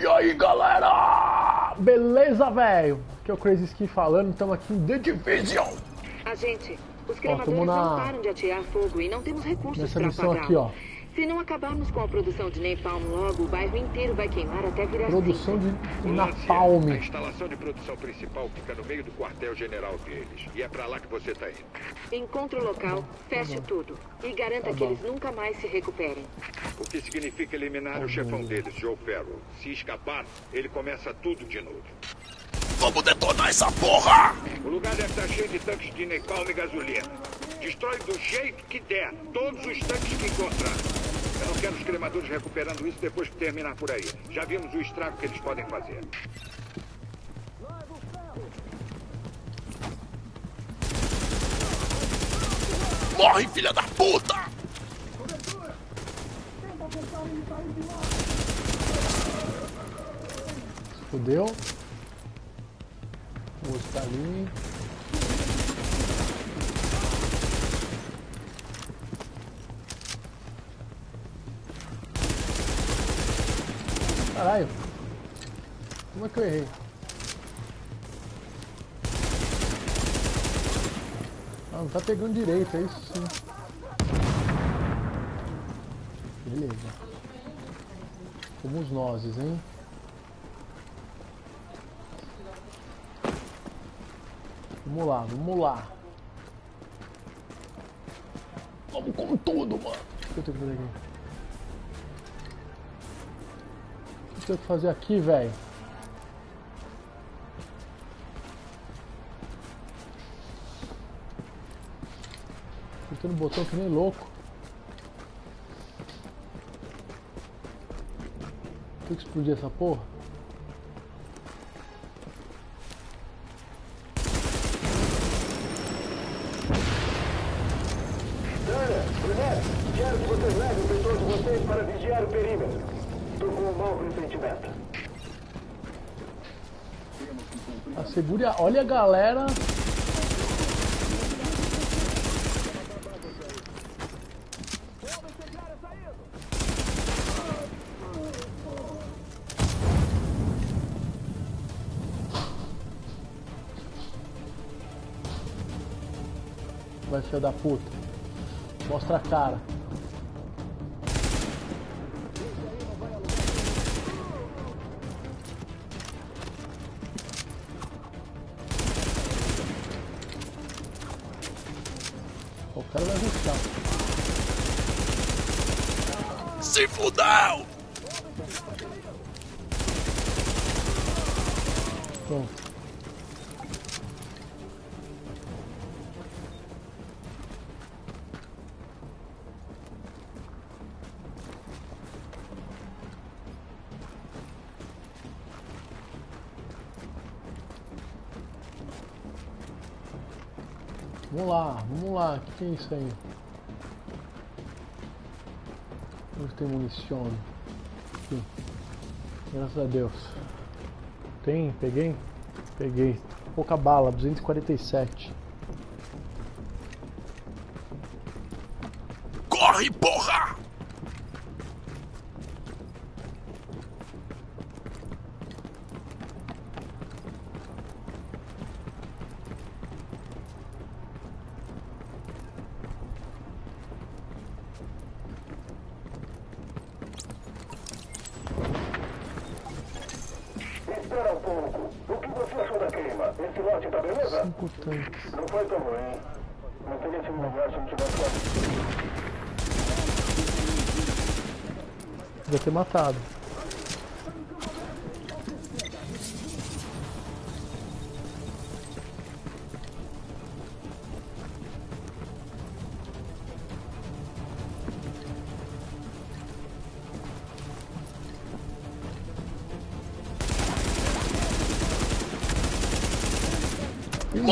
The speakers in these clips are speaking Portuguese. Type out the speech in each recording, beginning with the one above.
E aí galera! Beleza, velho? Aqui é o Crazy Ski falando, estamos aqui em The Division. Agente, os cremadores na- não param de atear fogo e não temos recursos para apagá-lo. Se não acabarmos com a produção de napalm logo, o bairro inteiro vai queimar até virar Produção cinza. de napalm. A instalação de produção principal fica no meio do quartel-general deles. E é pra lá que você tá indo. Encontre o local, feche tudo e garanta Tá que bom. eles nunca mais se recuperem. O que significa eliminar o chefão deles, Joe Farrell. Se escapar, ele começa tudo de novo. Vamos detonar essa porra! O lugar deve estar cheio de tanques de napalm e gasolina. Destrói do jeito que der, todos os tanques que encontrar. Eu não quero os cremadores recuperando isso depois que terminar por aí. Já vimos o estrago que eles podem fazer. Morre, filha da puta! Fudeu. O outro tá ali. Caralho. Como é que eu errei? Ah, não tá pegando direito, é isso sim. Beleza. Fomos nozes, hein? Vamos lá, vamos lá. Vamos com tudo, mano. O que eu tenho que fazer aqui? O que eu tenho que fazer aqui, velho? Apertando o botão que nem louco. Tem que explodir essa porra? Dana, Brunette, quero que vocês levem o pessoal de vocês para vigiar o perímetro. Tô com um mau pressentimento. Assegure a... Olha a galera. Vai filho da puta. Mostra a cara. Vamos lá, vamos lá. O que, que é isso aí? Onde tem munição? Aqui. Graças a Deus. Tem? Peguei? Peguei. Pouca bala, 247. Corre, porra! Espera um pouco. O que você achou da queima? Esse lote tá beleza? Cinco tanques. Não foi tão ruim. Não teria sido melhor se não tivesse lá. Devia ter matado.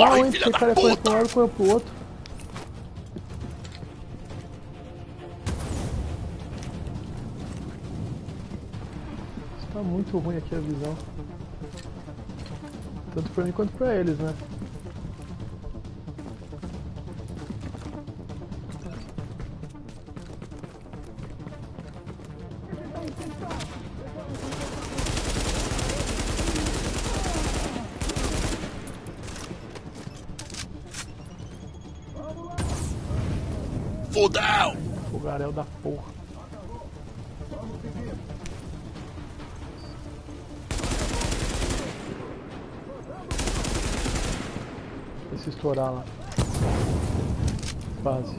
Morre, hein? Porque da cara corre pra um lado e corre pro outro. Tá muito ruim aqui a visão. Tanto pra mim quanto pra eles, né? Porra. Deixa eu estourar lá. Quase.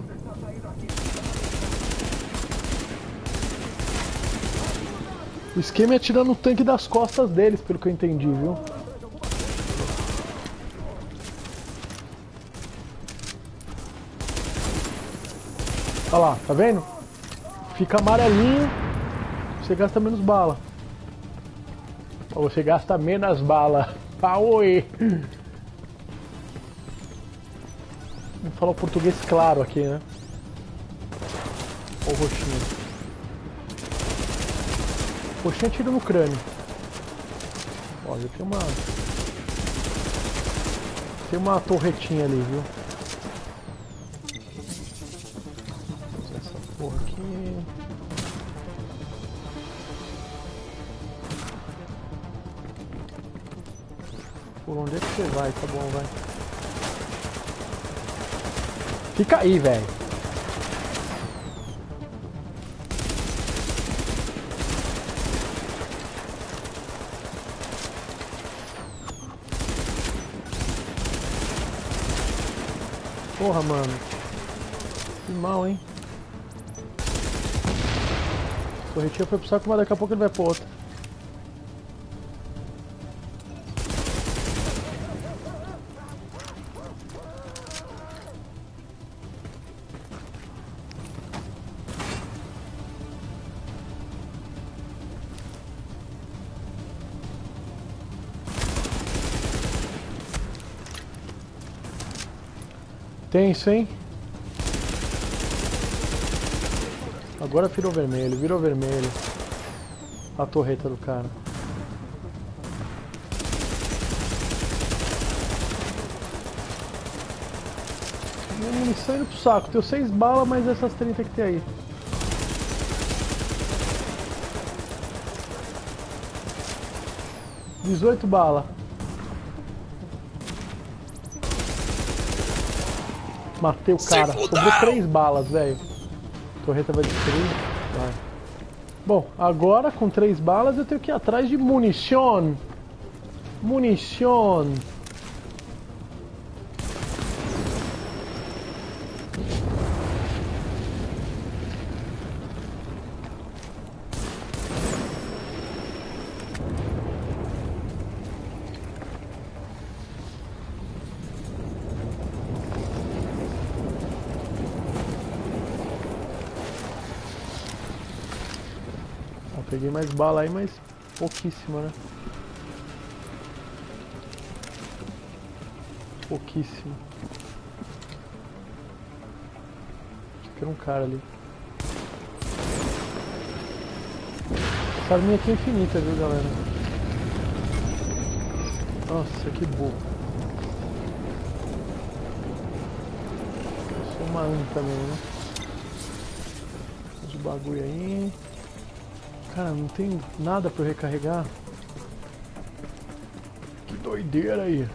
O esquema é atirar no tanque das costas deles, pelo que eu entendi, viu? Olha lá, tá vendo? Fica amarelinho, você gasta menos bala. Ou você gasta menos bala. Aoi! Vamos falar o português claro aqui, né? Olha o roxinho. Roxinho tira no crânio. Olha, tem uma... Tem uma torretinha ali, viu? Aqui... Por onde é que você vai? Tá bom, vai. Fica aí, velho. Porra, mano. Que mal, hein? O corretinho foi pro saco, mas daqui a pouco ele vai pro outro. Tenso, hein? Agora virou vermelho, virou vermelho. A torreta do cara. Minha munição indo pro saco. Tenho seis balas, mas essas 30 que tem aí. Dezoito balas. Matei o cara. Sobrou três balas, velho. Torreta vai destruir. Vai. Bom, agora com três balas eu tenho que ir atrás de munição. Munição. Ó, peguei mais bala aí, mas pouquíssima, né? Pouquíssimo. Acho que era um cara ali. Essa arminha aqui é infinita, viu, galera? Nossa, que burro. Eu sou uma anta também, né? Os bagulho aí. Cara, não tem nada pra eu recarregar. Que doideira aí.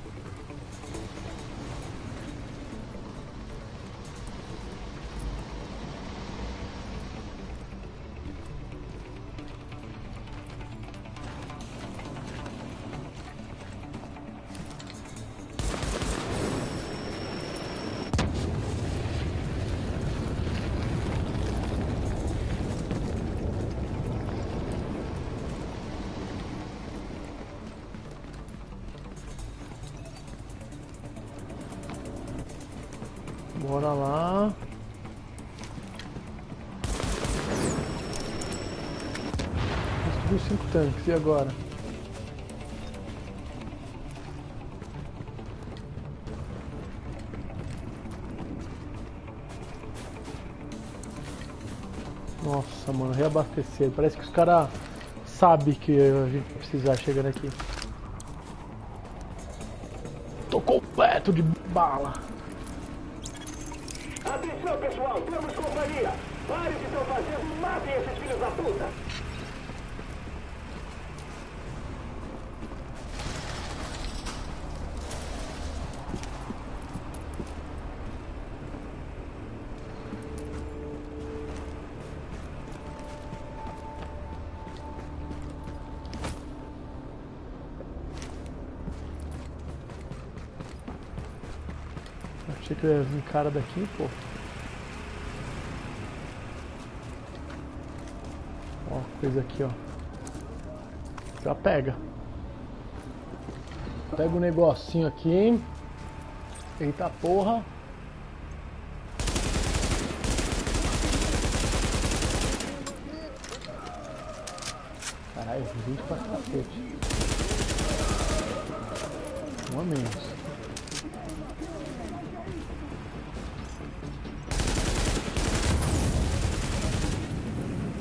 Tanques, e agora? Nossa, mano, reabastecer. Parece que os caras sabem que a gente vai precisar chegando aqui. Tô completo de bala. Atenção, pessoal, temos companhia. Pare de estão fazendo matem esses filhos da puta. Ia vir cara daqui, pô. Ó, coisa aqui, ó. Já pega. Pega o negocinho aqui. Eita porra. Caralho, gente pra cacete. Um a menos.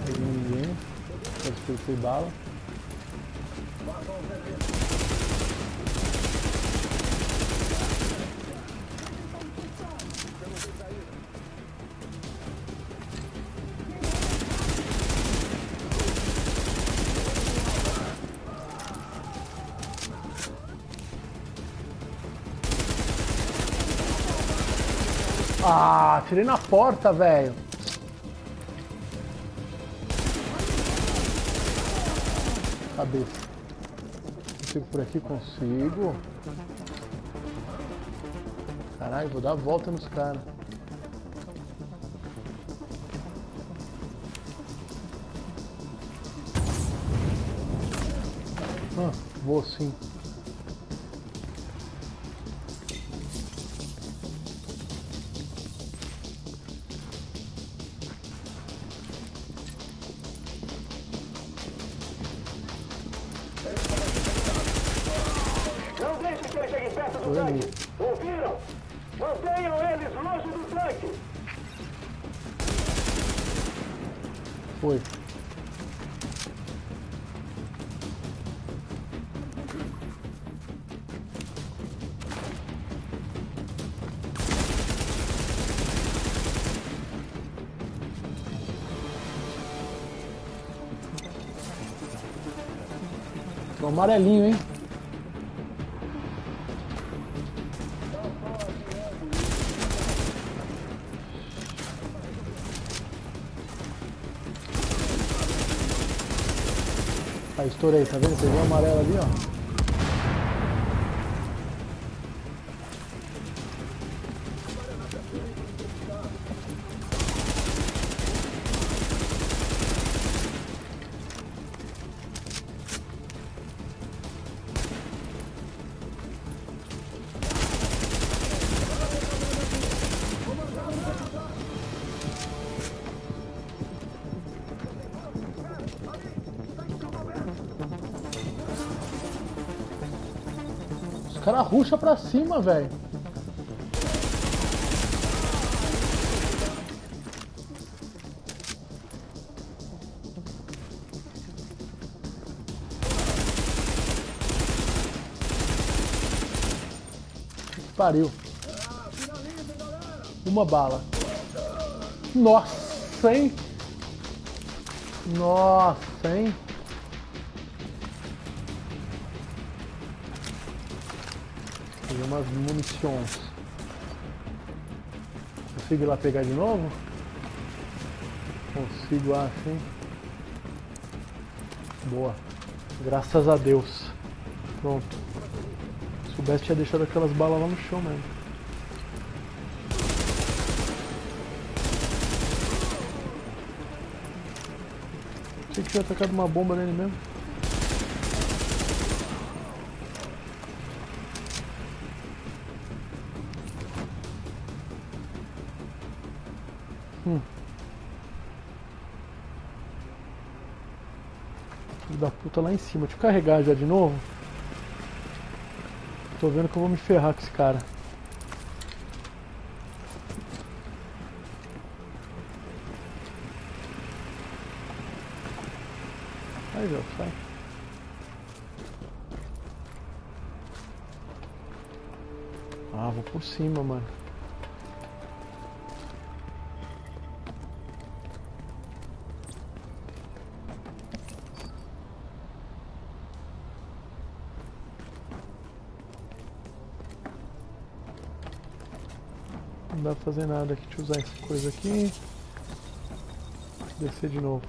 Peguei ninguém. Despertei bala. Ah, tirei na porta, velho. Cabeça. Consigo por aqui? Consigo. Caralho, vou dar a volta nos caras. Ah, vou sim. Do tanque. Ouviram? Mantenham eles longe do tanque. Foi. Tô amarelinho, hein? Aí, estourei, tá vendo? Pegou o amarelo ali, ó. Os caras ruxam pra cima, velho. Pariu. Uma bala. Nossa, hein? Nossa, hein? Peguei umas munições. Consigo ir lá pegar de novo? Consigo lá sim. Boa. Graças a Deus. Pronto. Se soubesse tinha deixado aquelas balas lá no chão mesmo. Achei que tinha atacado uma bomba nele mesmo. Filho da puta lá em cima. Deixa eu carregar já de novo. Tô vendo que eu vou me ferrar com esse cara. Sai, Zé, sai. Ah, vou por cima, mano. dá pra fazer nada aqui. Deixa eu usar essa coisa aqui. Descer de novo.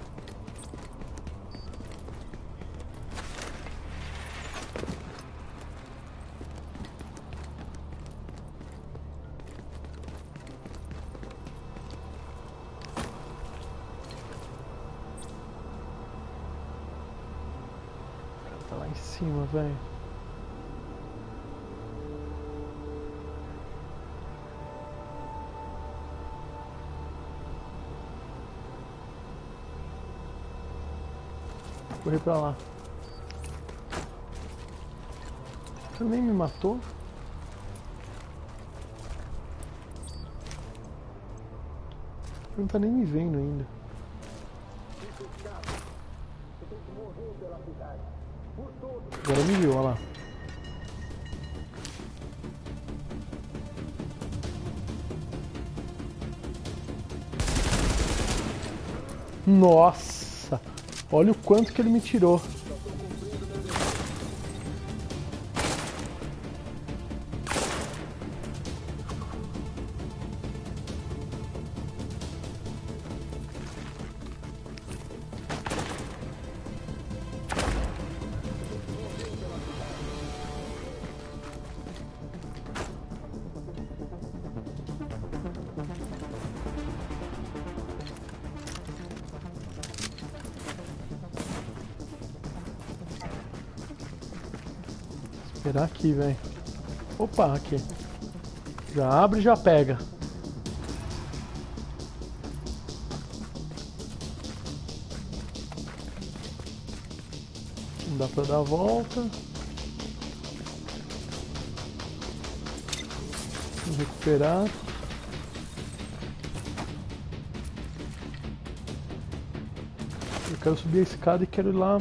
Tá lá em cima, velho. Correr pra lá. Nem me matou? Não tá nem me vendo ainda. Agora me viu, olha lá. Nossa! Olha o quanto que ele me tirou. Aqui, velho. Opa, aqui. Já abre e já pega. Não dá pra dar a volta. Vamos recuperar. Eu quero subir a escada e quero ir lá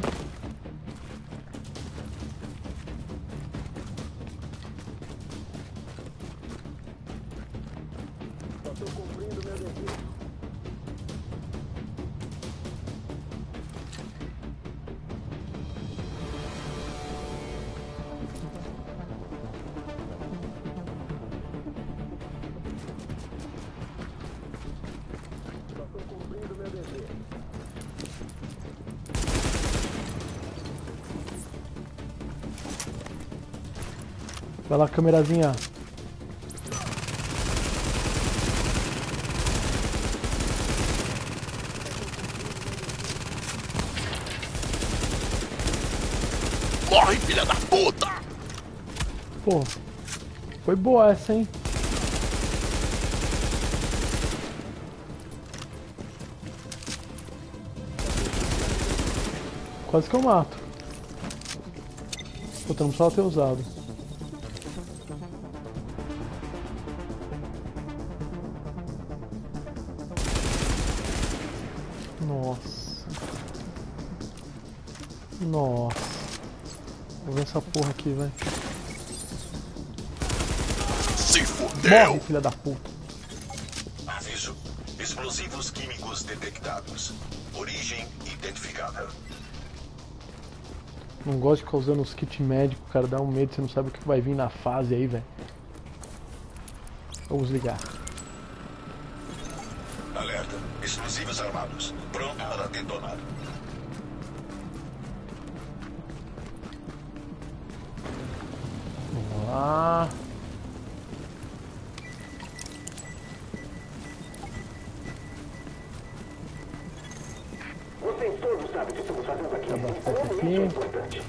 Vai lá, câmerazinha. Morre, filha da puta! Pô, foi boa essa, hein? Quase que eu mato. Puta, não precisava ter usado. Vou ver essa porra aqui, velho. Se Morre, fudeu! filha da puta. Aviso. Explosivos químicos detectados. Origem identificada. Não gosto de ficar usando os kits médicos, cara. Dá um medo, você não sabe o que vai vir na fase aí, velho. Vamos ligar. Alerta. Explosivos armados. Pronto para detonar. Lá. Vocês todos sabem o que estamos fazendo aqui. Abastece aqui. isso é importante.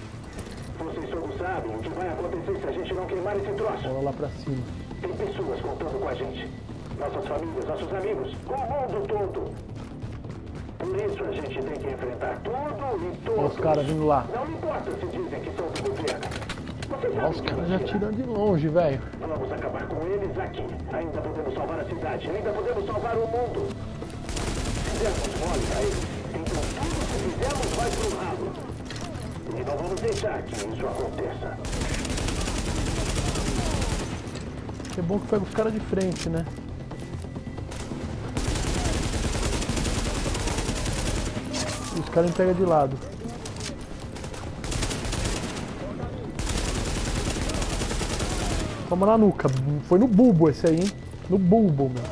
Vocês todos sabem o que vai acontecer se a gente não queimar esse troço. Bola lá pra cima. Tem pessoas contando com a gente. Nossas famílias, nossos amigos, o mundo todo. Por isso a gente tem que enfrentar tudo e todos. Olha os caras vindo lá. Não importa se dizem que são do governo. Olha os caras já tiram de longe, velho. Vamos acabar com eles aqui. Ainda podemos salvar a cidade. Ainda podemos salvar o mundo. Fizemos mole a eles. Então tudo que fizemos vai pro ralo. E não vamos deixar que isso aconteça. É bom que pega os caras de frente, né? E os caras me pegam de lado. Toma na nuca. Foi no bulbo esse aí, hein? No bulbo, meu.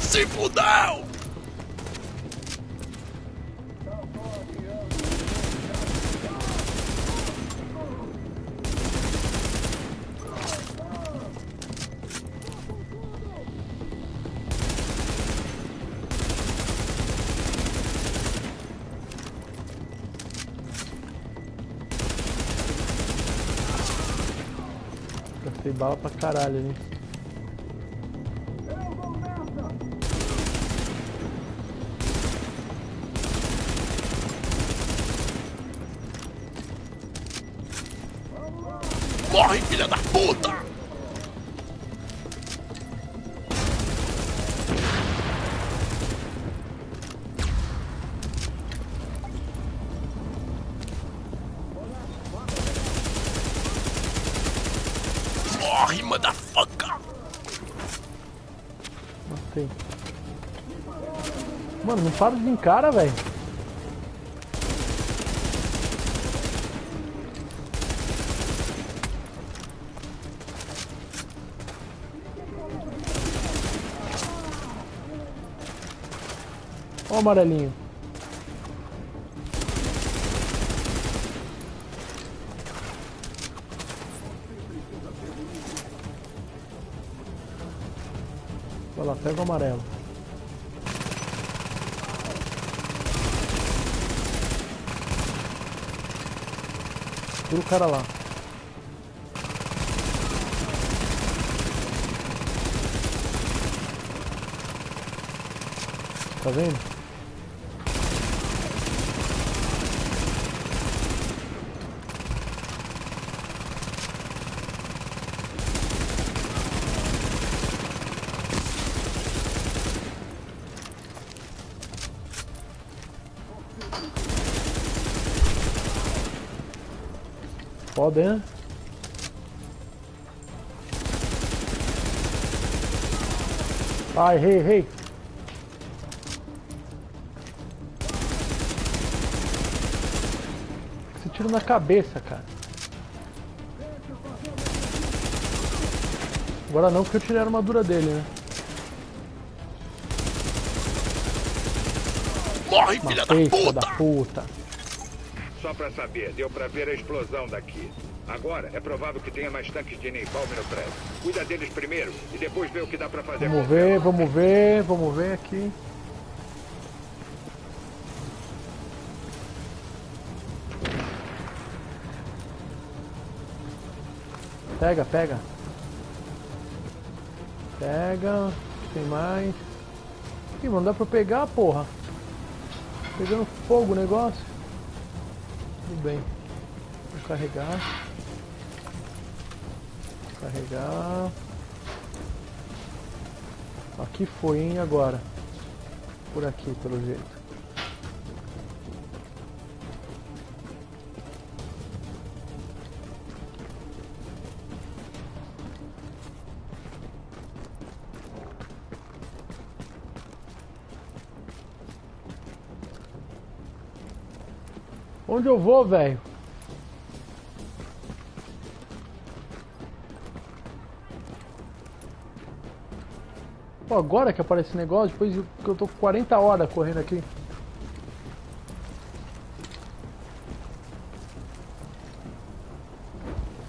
Se fudeu! Bala pra caralho ali. Morre, filha da puta! Para de vir cara, velho. Ó o amarelinho. Vai lá, pega o amarelo. Tira o cara lá. Tá vendo? Foda, hein? Ai, errei, errei. Esse tiro na cabeça, cara. Agora não, porque eu tirei a armadura dele, né? Morre, filha da puta! da puta. Só pra saber, deu pra ver a explosão daqui. Agora, é provável que tenha mais tanques de napalm no prédio. Cuida deles primeiro e depois vê o que dá pra fazer Vamos ver, vamos ver, vamos ver aqui. Pega, pega. Pega. Tem mais. Ih, mano, dá pra pegar, porra. Pegando fogo o negócio. Tudo bem. Vou carregar. Carregar. Aqui foi, hein, agora. Por aqui, pelo jeito. Onde eu vou, velho? Pô, agora que aparece esse negócio, depois que eu tô com 40 horas correndo aqui.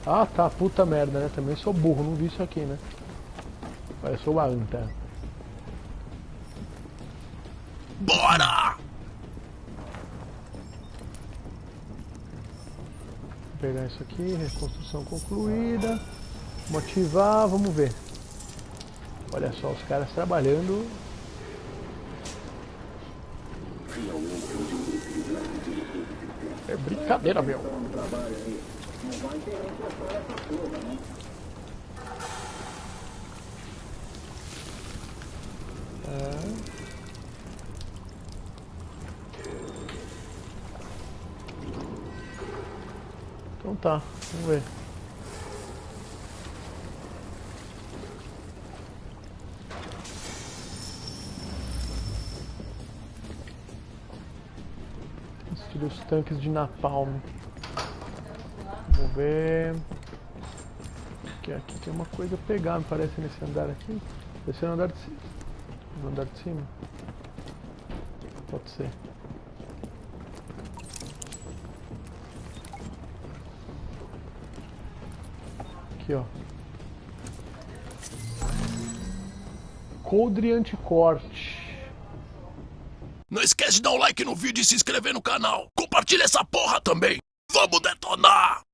Ah, tá, puta merda, né? Também sou burro, não vi isso aqui, né? Sou uma anta. Bora! Pegar isso aqui, reconstrução concluída. Motivar, vamos ver. Olha só, os caras trabalhando. É brincadeira, meu. É. Então tá, vamos ver. Os tanques de napalm. Vamos ver. Que aqui tem uma coisa a pegar, me parece, nesse andar aqui. Esse é o andar de cima. No andar de cima. Pode ser. Aqui, ó. Coldre anticorte. Não esquece de dar um like no vídeo e se inscrever no canal. Compartilha essa porra também. Vamos detonar!